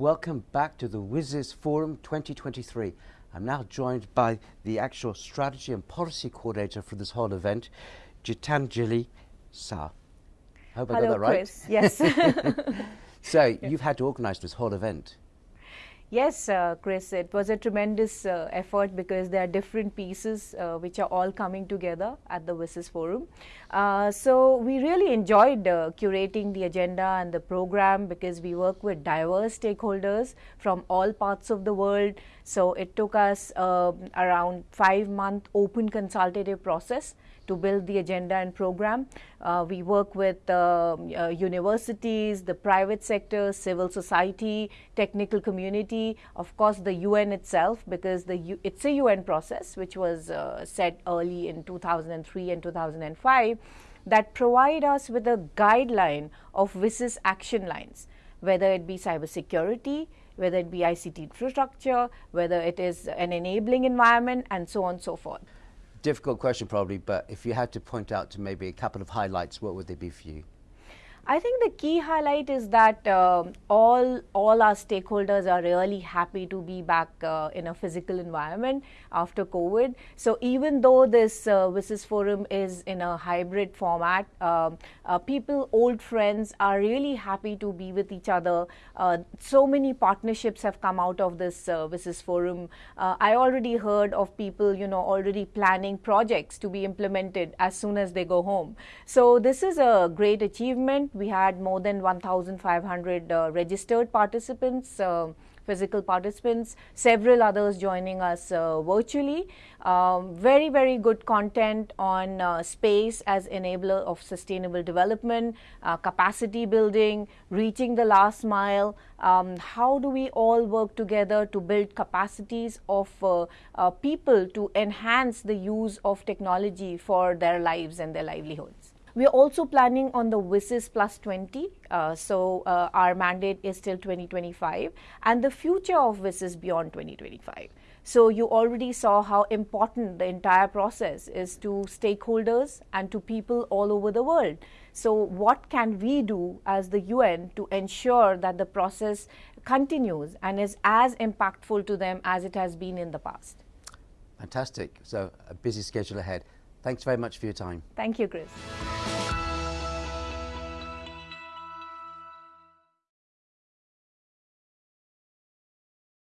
Welcome back to the WSIS Forum 2023. I'm now joined by the actual strategy and policy coordinator for this whole event, Gitanjali Sah. Hope Hello, I got that right. Chris. Yes. so you've had to organise this whole event. Yes, uh, Chris, it was a tremendous uh, effort because there are different pieces uh, which are all coming together at the WSIS Forum. Uh, so we really enjoyed uh, curating the agenda and the program because we work with diverse stakeholders from all parts of the world. So it took us um, around five month open consultative process to build the agenda and program. Uh, we work with um, uh, universities, the private sector, civil society, technical community, of course the UN itself because the U it's a UN process which was uh, set early in 2003 and 2005 that provide us with a guideline of WSIS action lines, whether it be cybersecurity, whether it be ICT infrastructure, whether it is an enabling environment and so on and so forth difficult question probably, but if you had to point out to maybe a couple of highlights, what would they be for you? I think the key highlight is that uh, all all our stakeholders are really happy to be back uh, in a physical environment after COVID. So even though this uh, WSIS Forum is in a hybrid format, um, uh, people, old friends, are really happy to be with each other. Uh, so many partnerships have come out of this uh, WSIS Forum. Uh, I already heard of people, you know, already planning projects to be implemented as soon as they go home. So this is a great achievement we had more than 1,500 uh, registered participants, uh, physical participants, several others joining us uh, virtually. Um, very, very good content on uh, space as enabler of sustainable development, uh, capacity building, reaching the last mile. Um, how do we all work together to build capacities of people to enhance the use of technology for their lives and their livelihoods? We are also planning on the WSIS plus 20. Uh, so uh, our mandate is till 2025 and the future of WSIS beyond 2025. So you already saw how important the entire process is to stakeholders and to people all over the world. So what can we do as the UN to ensure that the process continues and is as impactful to them as it has been in the past? Fantastic. So a busy schedule ahead. Thanks very much for your time. Thank you, Chris.